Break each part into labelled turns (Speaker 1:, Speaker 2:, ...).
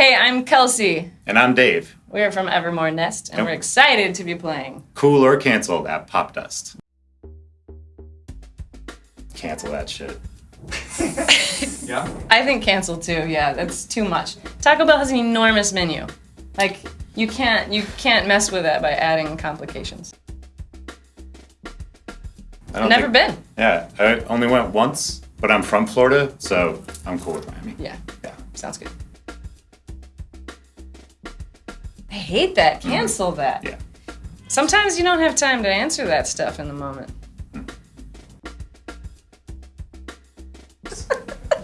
Speaker 1: Hey, I'm Kelsey.
Speaker 2: And I'm Dave.
Speaker 1: We're from Evermore Nest, and
Speaker 2: Yep.
Speaker 1: we're excited to be playing.
Speaker 2: Cool or canceled at Popdust. Cancel that shit.
Speaker 3: Yeah?
Speaker 1: I think cancel too. Yeah, that's too much. Taco Bell has an enormous menu. Like you can't you can't mess with that by adding complications.
Speaker 2: I don't
Speaker 1: Never
Speaker 2: think-
Speaker 1: been.
Speaker 2: Yeah, I only went once, but I'm from Florida, so I'm cool with Miami.
Speaker 1: Yeah,
Speaker 2: Yeah.
Speaker 1: sounds good. I hate that. Cancel that.
Speaker 2: Yeah.
Speaker 1: Sometimes you don't have time to answer that stuff in the moment.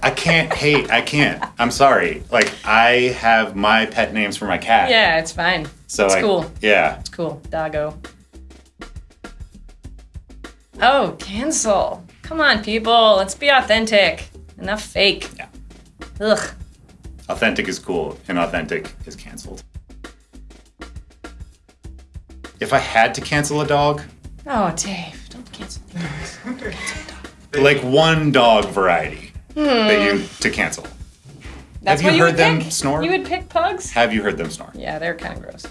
Speaker 2: I can't hate. I can't. I'm sorry. Like I have my pet names for my cat.
Speaker 1: Yeah, it's fine.
Speaker 2: So
Speaker 1: it's
Speaker 2: I,
Speaker 1: cool.
Speaker 2: Yeah.
Speaker 1: It's cool. Doggo. Oh, cancel. Come on, people. Let's be authentic. Enough fake.
Speaker 2: Yeah.
Speaker 1: Ugh.
Speaker 2: Authentic is cool, inauthentic is canceled. If I had to cancel a dog,
Speaker 1: Oh, Dave, don't cancel things.
Speaker 2: like one dog variety that you to cancel.
Speaker 1: Hmm. That's
Speaker 2: Have you
Speaker 1: you
Speaker 2: heard
Speaker 1: would
Speaker 2: them
Speaker 1: pick?
Speaker 2: snore?
Speaker 1: You would pick pugs?
Speaker 2: Have you heard them snore?
Speaker 1: Yeah, they're kind of gross.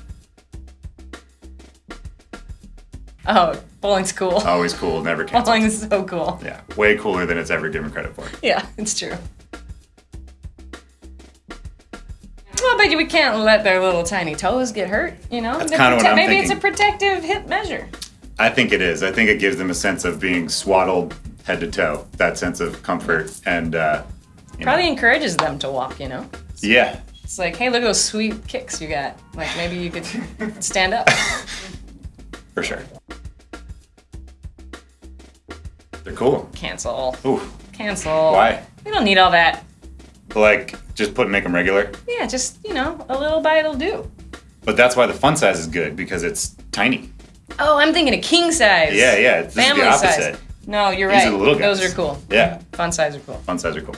Speaker 1: Oh, bowling's cool.
Speaker 2: Always cool, never canceled.
Speaker 1: Bowling is so cool.
Speaker 2: Yeah, way cooler than it's ever given credit for.
Speaker 1: Yeah, it's true. But we can't let their little tiny toes get hurt, you know?
Speaker 2: That's kinda what I'm
Speaker 1: Maybe it's a protective hip measure.
Speaker 2: I think it is. I think it gives them a sense of being swaddled head to toe. That sense of comfort and uh, you know.
Speaker 1: Probably encourages them to walk, you know?
Speaker 2: yeah.
Speaker 1: It's like, hey, look at those sweet kicks you got. Like, maybe you could stand up.
Speaker 2: For sure. They're cool.
Speaker 1: Cancel.
Speaker 2: Ooh,
Speaker 1: Cancel.
Speaker 2: why?
Speaker 1: We don't need all that.
Speaker 2: Like, just put and make them regular.
Speaker 1: Yeah, just, you know, a little bite will do.
Speaker 2: But that's why the fun size is good because it's tiny.
Speaker 1: Oh, I'm thinking a king size.
Speaker 2: Yeah, yeah. This
Speaker 1: Family
Speaker 2: is the opposite.
Speaker 1: size. No, you're
Speaker 2: These
Speaker 1: right.
Speaker 2: are the little
Speaker 1: Those are cool.
Speaker 2: Yeah,
Speaker 1: Fun size are cool.
Speaker 2: fun size are cool.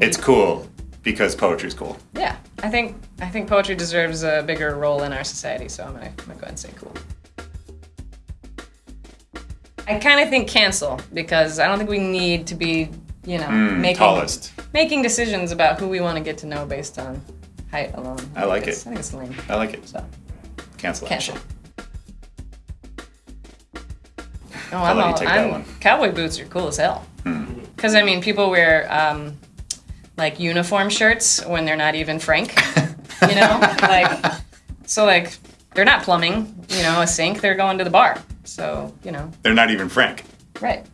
Speaker 2: It's cool because poetry's cool.
Speaker 1: Yeah, I think I think poetry deserves a bigger role in our society, so I'm gonna, I'm gonna go ahead and say cool. I kind of think cancel because I don't think we need to be, you know,
Speaker 2: Mm,
Speaker 1: making
Speaker 2: tallest.
Speaker 1: making decisions about who we want to get to know based on height alone.
Speaker 2: I like it.
Speaker 1: I think it's lame.
Speaker 2: I like it.
Speaker 1: So
Speaker 2: Cancel
Speaker 1: cancel. Oh,
Speaker 2: I'll
Speaker 1: I'm all,
Speaker 2: take that
Speaker 1: I'm-
Speaker 2: one.
Speaker 1: Cowboy boots are cool as hell.
Speaker 2: Hmm.
Speaker 1: Because I mean, people wear um, like uniform shirts when they're not even Frank. you know, like so like they're not plumbing. You know, a sink. They're going to the bar. So you know,
Speaker 2: They're not even Frank.
Speaker 1: right.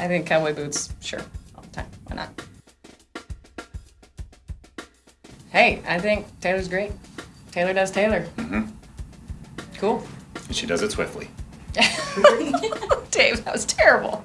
Speaker 1: I think cowboy boots, sure, all the time. Why not? Hey, I think Taylor's great. Taylor does Taylor.
Speaker 2: Mm-hmm.
Speaker 1: Cool.
Speaker 2: And she does it swiftly.
Speaker 1: Dave, that was terrible.